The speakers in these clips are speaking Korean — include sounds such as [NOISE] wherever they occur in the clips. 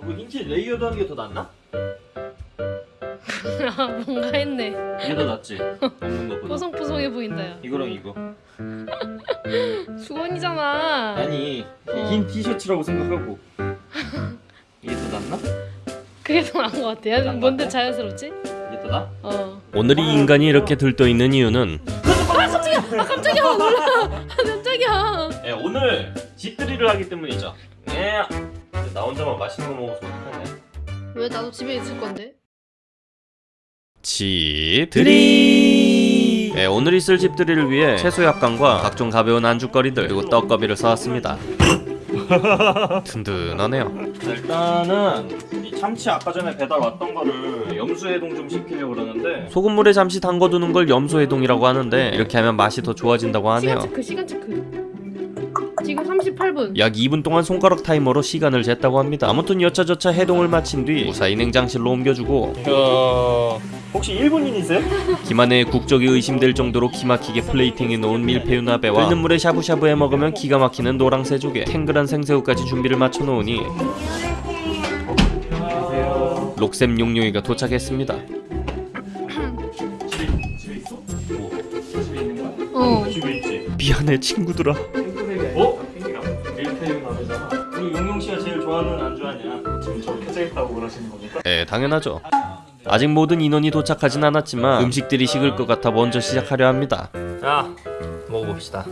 그거 흰 티 layered 하는 게 더 낫나? [LAUGHS] 아 뭔가 했네. 이게 더 낫지? 먹는 것보다. 뽀송뽀송해 보인다 야 이거랑 이거. [LAUGHS] 주원이잖아. 아니 어. 흰 티셔츠라고 생각하고. 이게 더 낫나? 그게 더 나은 것 같아 야 뭔데 자연스럽지? 이게 더 나? 어. 오늘 이 인간이 이렇게 들떠있는 이유는? 아 깜짝이야! 몰라! 아 [LAUGHS] 깜짝이야! 예 오늘 집들이를 하기 때문이죠. 예. 나 혼자만 맛있는 거 먹어서 어떡하냐? 왜 나도 집에 있을 건데? 집들이! 네, 오늘 있을 집들이를 위해 채소 약간과 각종 가벼운 안주거리들 그리고 떡거비를 사왔습니다. [LAUGHS] 든든하네요. 자, 일단은 이 참치 아까 전에 배달 왔던 거를 염수해동 좀 시키려고 그러는데 소금물에 잠시 담궈두는 걸 염소해동이라고 하는데 이렇게 하면 맛이 더 좋아진다고 시간 하네요. 체크 시간 체크 지금 38분 약 2분 동안 손가락 타이머로 시간을 쟀다고 합니다 아무튼 여차저차 해동을 마친 뒤 무사히 냉장실로 옮겨주고 혹시 일본인이세요? 김한의 국적이 의심될 정도로 기막히게 플레이팅해 놓은 밀푀유 나베와 끓는 물에 샤브샤브 해 먹으면 기가 막히는 노랑새 조개 탱글한 생새우까지 준비를 마쳐 놓으니 록셈 용용이가 도착했습니다 집에 있어? 뭐? 집에 있는 거야? 어 집에 있지 미안해 친구들아 좋아하는 안주 아니야 지금 저 켜져있다고 그러시는 겁니까? 네 당연하죠. 아직 모든 인원이 도착하진 않았지만 음식들이 식을 것 같아 먼저 시작하려 합니다. 자 먹어봅시다.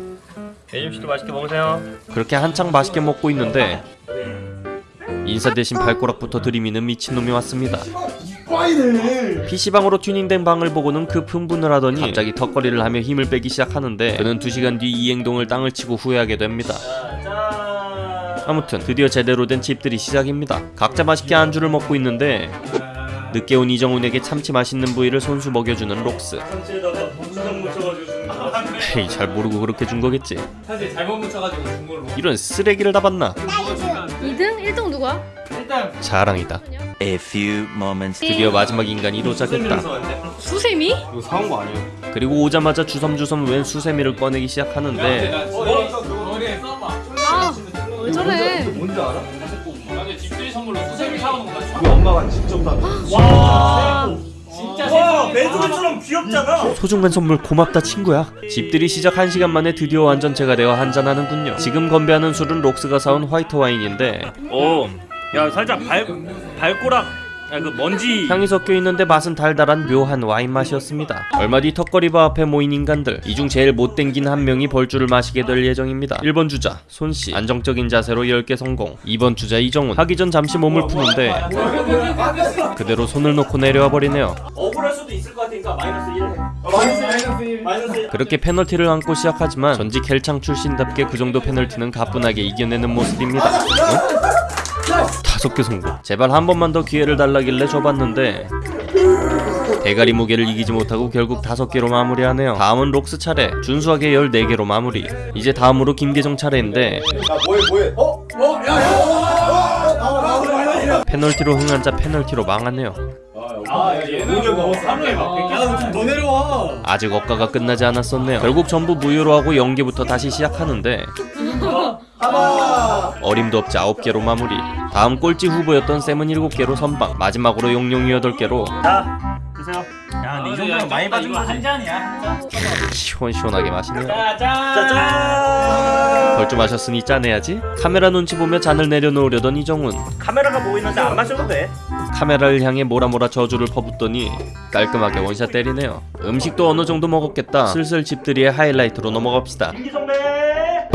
예림 씨도 맛있게 먹으세요. 그렇게 한창 맛있게 먹고 있는데 인사 대신 발꼬락부터 들이미는 미친놈이 왔습니다. PC방으로 튜닝된 방을 보고는 급 흥분을 하더니 갑자기 턱걸이를 하며 힘을 빼기 시작하는데 그는 2시간 뒤 이 행동을 땅을 치고 후회하게 됩니다. 자 아무튼 드디어 제대로 된 집들이 시작입니다. 각자 맛있게 안주를 먹고 있는데 늦게 온 이정훈에게 참치 맛있는 부위를 손수 먹여주는 록스. 헤이 잘 모르고 그렇게 준 거겠지? 사실 잘못 묻혀가지고 준 걸로 이런 쓰레기를 다 봤나? 2등? 1등 누가? 일단 자랑이다. A few moments 드디어 마지막 인간이 도착했다. 수세미? 이거 사온 거 아니야? 그리고 오자마자 주섬주섬 웬 수세미를 꺼내기 시작하는데 내 뭔지 알아? 나는 집들이 선물로 수세미 사오는 거다 우리 엄마가 직접 다 와. 진짜 와 매주처럼 귀엽잖아. 소중한 선물 고맙다 친구야. 집들이 시작 1시간 만에 드디어 완전체가 되어 한잔하는군요. 지금 건배하는 술은 록스가 사온 화이트 와인인데. 오야 살짝 발 발꼬락 야 그 먼지. 향이 섞여 있는데 맛은 달달한 묘한 와인 맛이었습니다. 얼마 뒤 턱걸이바 앞에 모인 인간들. 이 중 제일 못 땡긴 한 명이 벌주를 마시게 될 예정입니다. 1번 주자 손씨. 안정적인 자세로 10개 성공. 2번 주자 이정훈. 하기 전 잠시 몸을 푸는데 그대로 손을 놓고 내려와 버리네요. 억울할 수도 있을 것 같으니까 마이너스 1 해. 마이너스 1 마이너스 1 그렇게 페널티를 안고 시작하지만 전직 헬창 출신답게 그 정도 페널티는 가뿐하게 이겨내는 모습입니다. 어? 다섯 개 성공. 제발 한 번만 더 기회를 달라길래 줘봤는데 대가리 무게를 이기지 못하고 결국 다섯 개로 마무리하네요. 다음은 록스 차례. 준수하게 14개로 마무리. 이제 다음으로 김계정 차례인데 페널티로 흥한 자 페널티로 망하네요. 아 얘는 하루에 막 100개 좀더 내려와 아직 억가가 끝나지 않았었네요. 결국 전부 무효로 하고 0개부터 다시 시작하는데 어림도 없지 9개로 마무리. 다음 꼴찌 후보였던 쌤은 7개로 선방. 마지막으로 용용이 8개로 자 드세요 야 근데 이 정도면 많이 이거 거지 한 잔이야 시원시원하게 마시네요. 짜잔 짜잔 벌주 마셨으니 짜내야지. 카메라 눈치 보며 잔을 내려놓으려던 이정훈. 카메라가 보이는데 안 마셔도 돼 카메라를 향해 모라모라 저주를 퍼붓더니 깔끔하게 원샷 때리네요. 음식도 어느 정도 먹었겠다. 슬슬 집들이의 하이라이트로 넘어갑시다. 김기성네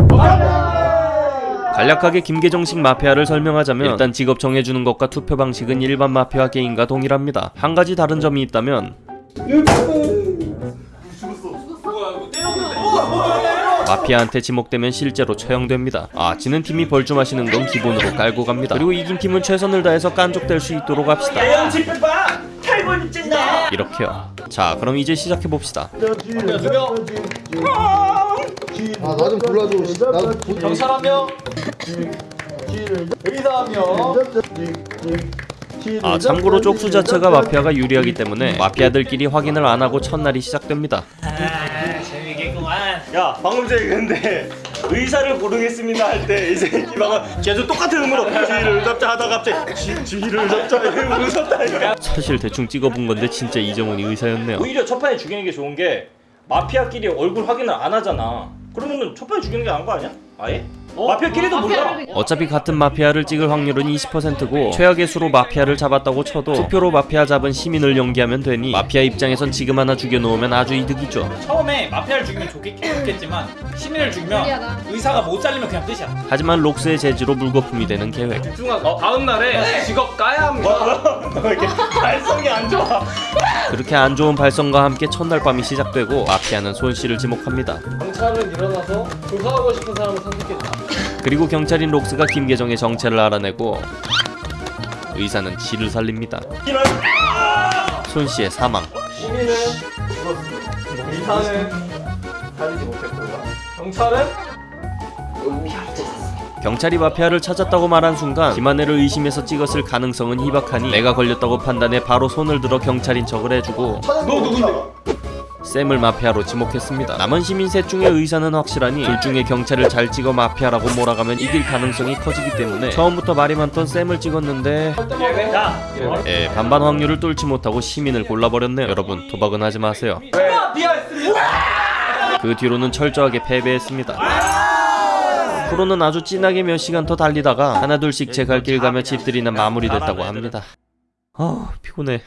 간략하게 김계정식 마피아를 설명하자면 일단 직업 정해주는 것과 투표 방식은 일반 마피아 게임과 동일합니다. 한 가지 다른 점이 있다면 마피아한테 지목되면 실제로 처형됩니다. 아, 지는 팀이 벌주 마시는 건 기본으로 깔고 갑니다. 그리고 이긴 팀은 최선을 다해서 깐족될 수 있도록 합시다. 이렇게요. 자, 그럼 이제 시작해 봅시다. 아 나 좀 불러줘. 경찰 한명 의사 한명 아, 참고로 쪽수 자체가 마피아가 유리하기 때문에 마피아들끼리 확인을 안 하고 첫날이 시작됩니다. 재미있겠구만 야 방금 전에 근데 의사를 고르겠습니다 할 때 이제 이방은 계속 똑같은 음으로 지휘를 잡자 하다가 갑자기 지, 지휘를 잡자 이러고 웃었다니까 사실 대충 찍어본 건데 진짜 이정훈이 의사였네요. 오히려 첫 판에 죽이는 게 좋은 게 마피아끼리 얼굴 확인을 안 하잖아 그러면은 첫 판에 죽이는 게 나은 거 아니야? 아예? 마피아끼리도 몰라 어차피 같은 마피아를 찍을 확률은 20%고 최악의 수로 마피아를 잡았다고 쳐도 투표로 마피아 잡은 시민을 연기하면 되니 마피아 입장에선 지금 하나 죽여놓으면 아주 이득이죠. 처음에 마피아를 죽이면 좋겠, 좋겠지만 시민을 죽이면. 의사가 못 잘리면 그냥 끝이야 하지만 록스의 제지로 물거품이 되는 계획. 어, 다음 날에 직업 까야 합니다 너 이렇게 [LAUGHS] 발성이 안 좋아 그렇게 안 좋은 발성과 함께 첫날 밤이 시작되고 마피아는 손 씨를 지목합니다. 경찰은 일어나서 조사하고 싶은 사람을 선택했다 그리고 경찰인 록스가 김계정의 정체를 알아내고 의사는 지를 살립니다. 이런 손 씨의 사망. 시민은 죽었습니다 의사는 살리지 못했고 경찰은 경찰이 마피아를 찾았다고 말한 순간 김한혜를 의심해서 찍었을 가능성은 희박하니 내가 걸렸다고 판단해 바로 손을 들어 경찰인 척을 해주고 너 누군데? 샘을 마피아로 지목했습니다. 남은 시민 셋 중에 의사는 확실하니 둘 중에 경찰을 잘 찍어 마피아라고 몰아가면 이길 가능성이 커지기 때문에 처음부터 말이 많던 샘을 찍었는데 야에 반반 확률을 뚫지 못하고 시민을 골라버렸네요. 여러분 도박은 하지 마세요. 그 뒤로는 철저하게 패배했습니다. 프로는 아주 진하게 몇 시간 더 달리다가 하나둘씩 제 갈 길 가며 집들이나 마무리됐다고 합니다. 아 피곤해.